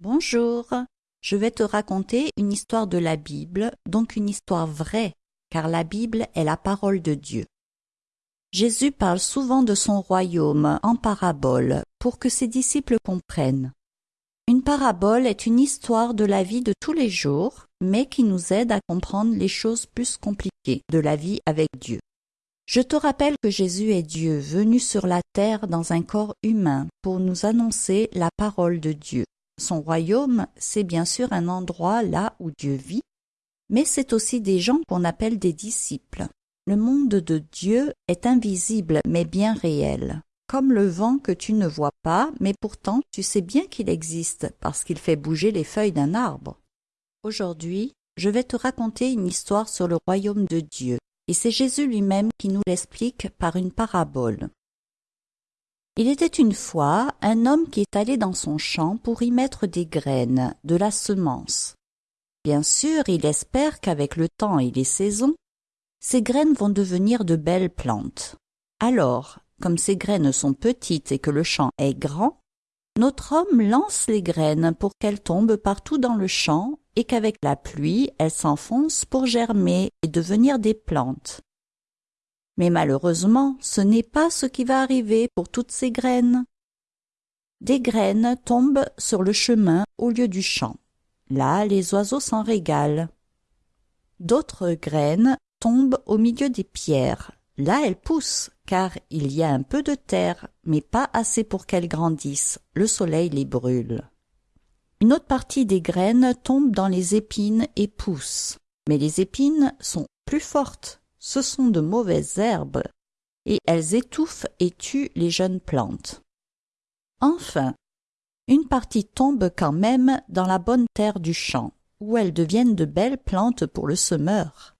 Bonjour, je vais te raconter une histoire de la Bible, donc une histoire vraie, car la Bible est la parole de Dieu. Jésus parle souvent de son royaume en parabole pour que ses disciples comprennent. Une parabole est une histoire de la vie de tous les jours, mais qui nous aide à comprendre les choses plus compliquées de la vie avec Dieu. Je te rappelle que Jésus est Dieu venu sur la terre dans un corps humain pour nous annoncer la parole de Dieu. Son royaume, c'est bien sûr un endroit là où Dieu vit, mais c'est aussi des gens qu'on appelle des disciples. Le monde de Dieu est invisible mais bien réel, comme le vent que tu ne vois pas, mais pourtant tu sais bien qu'il existe parce qu'il fait bouger les feuilles d'un arbre. Aujourd'hui, je vais te raconter une histoire sur le royaume de Dieu, et c'est Jésus lui-même qui nous l'explique par une parabole. Il était une fois un homme qui est allé dans son champ pour y mettre des graines, de la semence. Bien sûr, il espère qu'avec le temps et les saisons, ces graines vont devenir de belles plantes. Alors, comme ces graines sont petites et que le champ est grand, notre homme lance les graines pour qu'elles tombent partout dans le champ et qu'avec la pluie, elles s'enfoncent pour germer et devenir des plantes. Mais malheureusement, ce n'est pas ce qui va arriver pour toutes ces graines. Des graines tombent sur le chemin au lieu du champ. Là, les oiseaux s'en régalent. D'autres graines tombent au milieu des pierres. Là, elles poussent, car il y a un peu de terre, mais pas assez pour qu'elles grandissent. Le soleil les brûle. Une autre partie des graines tombe dans les épines et pousse. Mais les épines sont plus fortes ce sont de mauvaises herbes, et elles étouffent et tuent les jeunes plantes. Enfin, une partie tombe quand même dans la bonne terre du champ, où elles deviennent de belles plantes pour le semeur.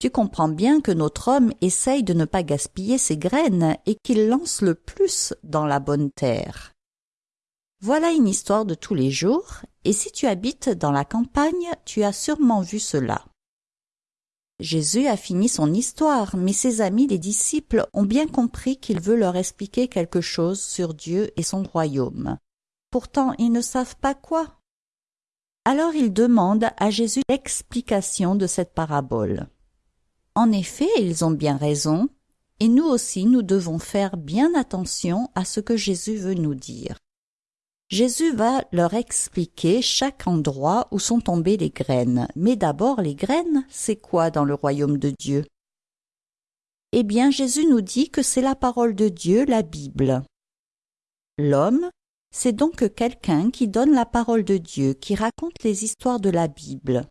Tu comprends bien que notre homme essaye de ne pas gaspiller ses graines et qu'il lance le plus dans la bonne terre. Voilà une histoire de tous les jours, et si tu habites dans la campagne, tu as sûrement vu cela. Jésus a fini son histoire, mais ses amis les disciples ont bien compris qu'il veut leur expliquer quelque chose sur Dieu et son royaume. Pourtant ils ne savent pas quoi. Alors ils demandent à Jésus l'explication de cette parabole. En effet, ils ont bien raison, et nous aussi nous devons faire bien attention à ce que Jésus veut nous dire. Jésus va leur expliquer chaque endroit où sont tombées les graines. Mais d'abord, les graines, c'est quoi dans le royaume de Dieu? Eh bien, Jésus nous dit que c'est la parole de Dieu, la Bible. L'homme, c'est donc quelqu'un qui donne la parole de Dieu, qui raconte les histoires de la Bible.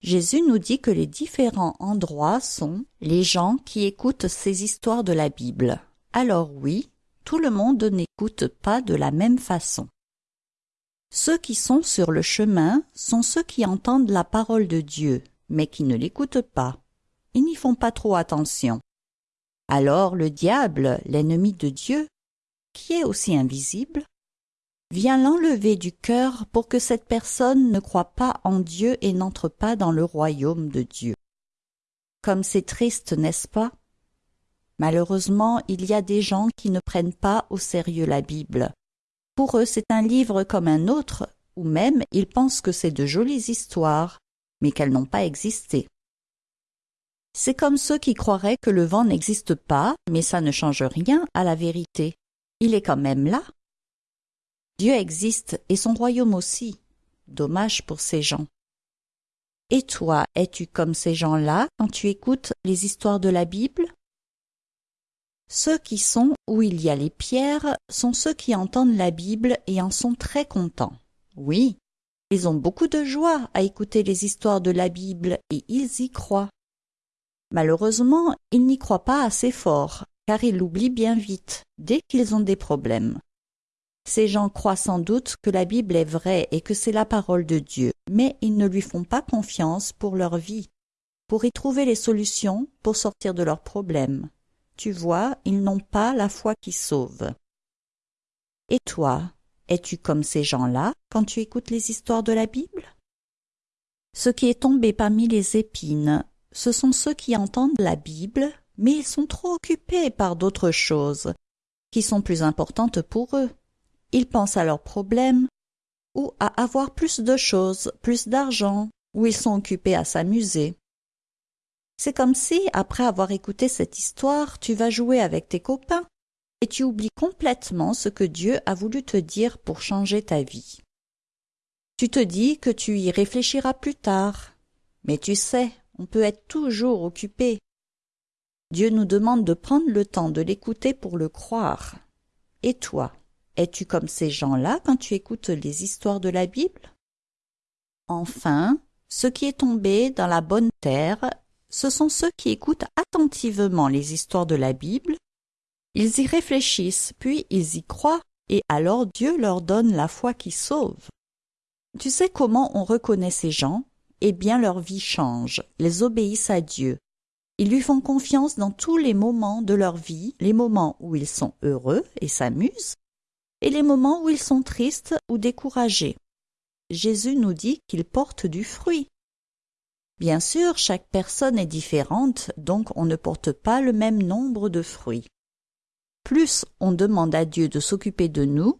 Jésus nous dit que les différents endroits sont les gens qui écoutent ces histoires de la Bible. Alors oui, tout le monde n'écoute pas de la même façon. Ceux qui sont sur le chemin sont ceux qui entendent la parole de Dieu, mais qui ne l'écoutent pas. Ils n'y font pas trop attention. Alors le diable, l'ennemi de Dieu, qui est aussi invisible, vient l'enlever du cœur pour que cette personne ne croit pas en Dieu et n'entre pas dans le royaume de Dieu. Comme c'est triste, n'est-ce pas? Malheureusement, il y a des gens qui ne prennent pas au sérieux la Bible. Pour eux, c'est un livre comme un autre, ou même ils pensent que c'est de jolies histoires, mais qu'elles n'ont pas existé. C'est comme ceux qui croiraient que le vent n'existe pas, mais ça ne change rien à la vérité. Il est quand même là. Dieu existe et son royaume aussi. Dommage pour ces gens. Et toi, es-tu comme ces gens-là quand tu écoutes les histoires de la Bible? Ceux qui sont où il y a les pierres sont ceux qui entendent la Bible et en sont très contents. Oui, ils ont beaucoup de joie à écouter les histoires de la Bible et ils y croient. Malheureusement, ils n'y croient pas assez fort, car ils l'oublient bien vite, dès qu'ils ont des problèmes. Ces gens croient sans doute que la Bible est vraie et que c'est la parole de Dieu, mais ils ne lui font pas confiance pour leur vie, pour y trouver les solutions pour sortir de leurs problèmes. Tu vois, ils n'ont pas la foi qui sauve. Et toi, es-tu comme ces gens-là quand tu écoutes les histoires de la Bible? Ce qui est tombé parmi les épines, ce sont ceux qui entendent la Bible, mais ils sont trop occupés par d'autres choses, qui sont plus importantes pour eux. Ils pensent à leurs problèmes, ou à avoir plus de choses, plus d'argent, ou ils sont occupés à s'amuser. C'est comme si, après avoir écouté cette histoire, tu vas jouer avec tes copains et tu oublies complètement ce que Dieu a voulu te dire pour changer ta vie. Tu te dis que tu y réfléchiras plus tard, mais tu sais, on peut être toujours occupé. Dieu nous demande de prendre le temps de l'écouter pour le croire. Et toi, es-tu comme ces gens-là quand tu écoutes les histoires de la Bible? Enfin, ce qui est tombé dans la bonne terre, ce sont ceux qui écoutent attentivement les histoires de la Bible. Ils y réfléchissent, puis ils y croient, et alors Dieu leur donne la foi qui sauve. Tu sais comment on reconnaît ces gens? Eh bien leur vie change, ils obéissent à Dieu. Ils lui font confiance dans tous les moments de leur vie, les moments où ils sont heureux et s'amusent, et les moments où ils sont tristes ou découragés. Jésus nous dit qu'il porte du fruit. Bien sûr, chaque personne est différente, donc on ne porte pas le même nombre de fruits. Plus on demande à Dieu de s'occuper de nous,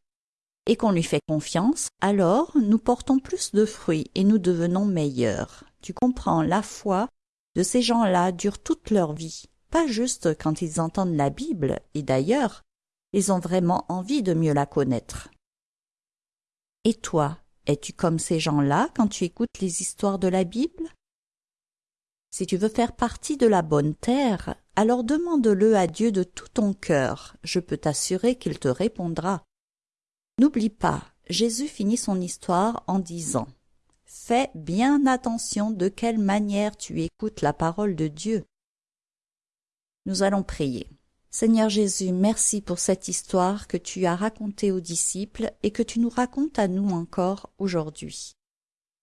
et qu'on lui fait confiance, alors nous portons plus de fruits et nous devenons meilleurs. Tu comprends, la foi de ces gens-là dure toute leur vie, pas juste quand ils entendent la Bible, et d'ailleurs, ils ont vraiment envie de mieux la connaître. Et toi, es-tu comme ces gens-là quand tu écoutes les histoires de la Bible? Si tu veux faire partie de la bonne terre, alors demande-le à Dieu de tout ton cœur, je peux t'assurer qu'il te répondra. N'oublie pas, Jésus finit son histoire en disant Fais bien attention de quelle manière tu écoutes la parole de Dieu. Nous allons prier. Seigneur Jésus, merci pour cette histoire que tu as racontée aux disciples et que tu nous racontes à nous encore aujourd'hui.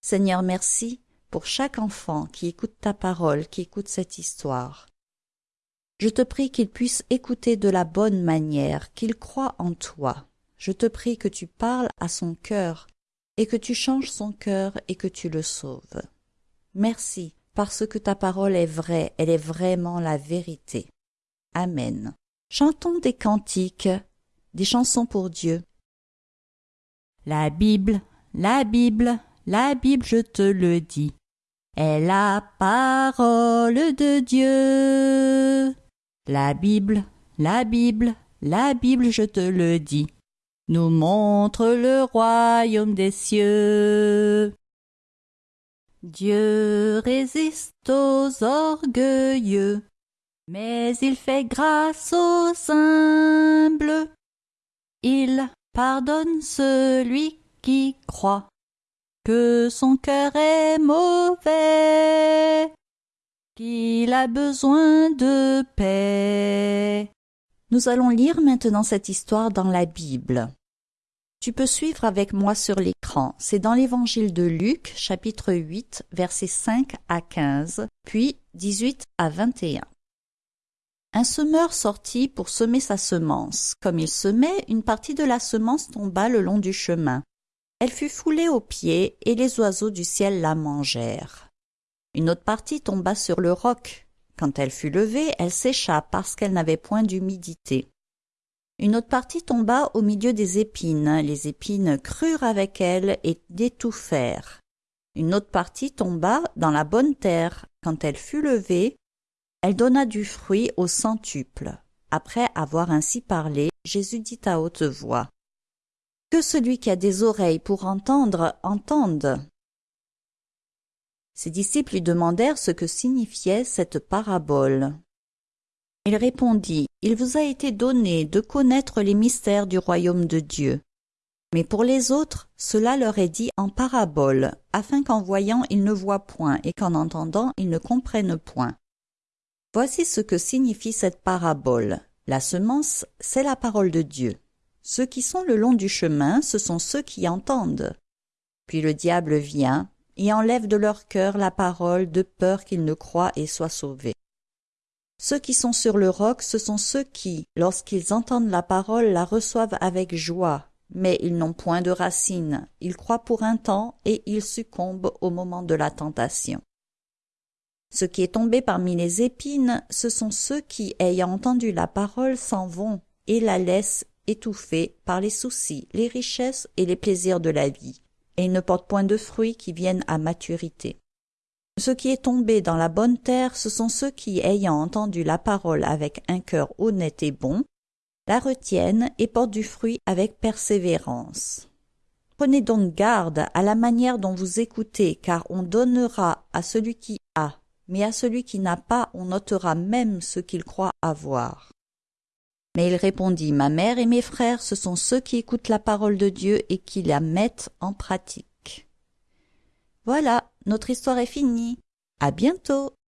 Seigneur, merci pour chaque enfant qui écoute ta parole, qui écoute cette histoire. Je te prie qu'il puisse écouter de la bonne manière, qu'il croit en toi. Je te prie que tu parles à son cœur et que tu changes son cœur et que tu le sauves. Merci, parce que ta parole est vraie, elle est vraiment la vérité. Amen. Chantons des cantiques, des chansons pour Dieu. La Bible, la Bible, la Bible, je te le dis, est la parole de Dieu. La Bible, la Bible, la Bible, je te le dis, nous montre le royaume des cieux. Dieu résiste aux orgueilleux, mais il fait grâce aux humbles. Il pardonne celui qui croit que son cœur est mauvais, qu'il a besoin de paix. Nous allons lire maintenant cette histoire dans la Bible. Tu peux suivre avec moi sur l'écran. C'est dans l'évangile de Luc, chapitre 8, versets 5 à 15, puis 18 à 21. Un semeur sortit pour semer sa semence. Comme il semait, une partie de la semence tomba le long du chemin. Elle fut foulée aux pieds, et les oiseaux du ciel la mangèrent. Une autre partie tomba sur le roc. Quand elle fut levée, elle sécha parce qu'elle n'avait point d'humidité. Une autre partie tomba au milieu des épines. Les épines crurent avec elle et d'étouffèrent. Une autre partie tomba dans la bonne terre. Quand elle fut levée, elle donna du fruit au centuple. Après avoir ainsi parlé, Jésus dit à haute voix. Que celui qui a des oreilles pour entendre entende. Ses disciples lui demandèrent ce que signifiait cette parabole. Il répondit, Il vous a été donné de connaître les mystères du royaume de Dieu. Mais pour les autres, cela leur est dit en parabole, afin qu'en voyant ils ne voient point et qu'en entendant ils ne comprennent point. Voici ce que signifie cette parabole. La semence, c'est la parole de Dieu. Ceux qui sont le long du chemin, ce sont ceux qui entendent. Puis le diable vient et enlève de leur cœur la parole de peur qu'ils ne croient et soient sauvés. Ceux qui sont sur le roc, ce sont ceux qui, lorsqu'ils entendent la parole, la reçoivent avec joie, mais ils n'ont point de racines, ils croient pour un temps et ils succombent au moment de la tentation. Ce qui est tombé parmi les épines, ce sont ceux qui, ayant entendu la parole, s'en vont et la laissent étouffée par les soucis, les richesses et les plaisirs de la vie, et il ne porte point de fruits qui viennent à maturité. Ce qui est tombé dans la bonne terre, ce sont ceux qui, ayant entendu la parole avec un cœur honnête et bon, la retiennent et portent du fruit avec persévérance. Prenez donc garde à la manière dont vous écoutez, car on donnera à celui qui a, mais à celui qui n'a pas, on notera même ce qu'il croit avoir. Mais il répondit, Ma mère et mes frères, ce sont ceux qui écoutent la parole de Dieu et qui la mettent en pratique. Voilà, notre histoire est finie. À bientôt.